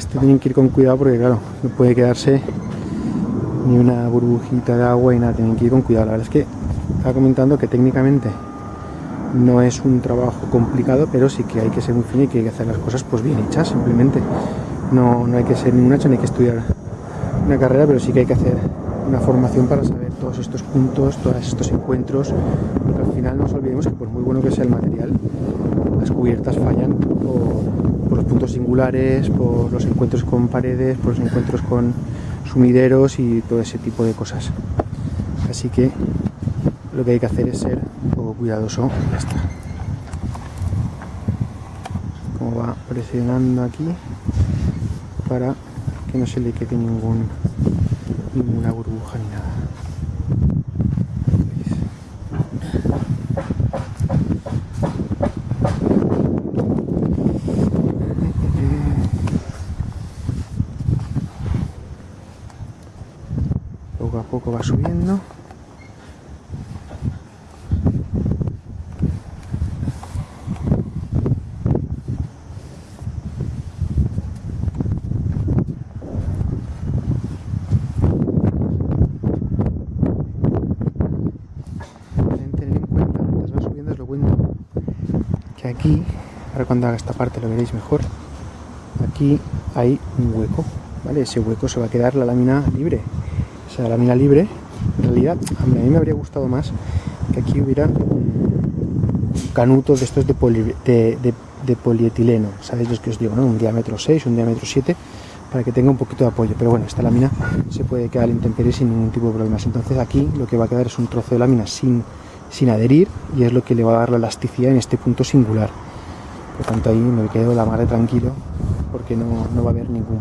Esto tienen que ir con cuidado porque claro, no puede quedarse ni una burbujita de agua y nada, tienen que ir con cuidado. La verdad es que estaba comentando que técnicamente no es un trabajo complicado, pero sí que hay que ser muy fino y que hay que hacer las cosas pues bien hechas, simplemente. No, no hay que ser ningún hecho, ni hay que estudiar una carrera, pero sí que hay que hacer una formación para saber todos estos puntos, todos estos encuentros, al final no nos olvidemos que por muy bueno que sea el material, las cubiertas fallan por, los puntos singulares, por los encuentros con paredes, por los encuentros con sumideros y todo ese tipo de cosas. Así que lo que hay que hacer es ser un poco cuidadoso y ya está. Como va presionando aquí para que no se le quede ninguna burbuja ni nada. A poco va subiendo. Que aquí, ahora cuando haga esta parte lo veréis mejor, aquí hay un hueco, ¿vale? Ese hueco se va a quedar la lámina libre. Esa lámina libre, en realidad, a mí, me habría gustado más que aquí hubiera un canuto de estos de, poli- de- polietileno, ¿sabéis los que os digo? ¿no? Un diámetro 6, un diámetro 7, para que tenga un poquito de apoyo. Pero bueno, esta lámina se puede quedar en intemperie sin ningún tipo de problemas. Entonces aquí lo que va a quedar es un trozo de lámina sin, sin adherir y es lo que le va a dar la elasticidad en este punto singular. Por tanto ahí me quedo la mar de tranquilo porque no, no va a haber ningún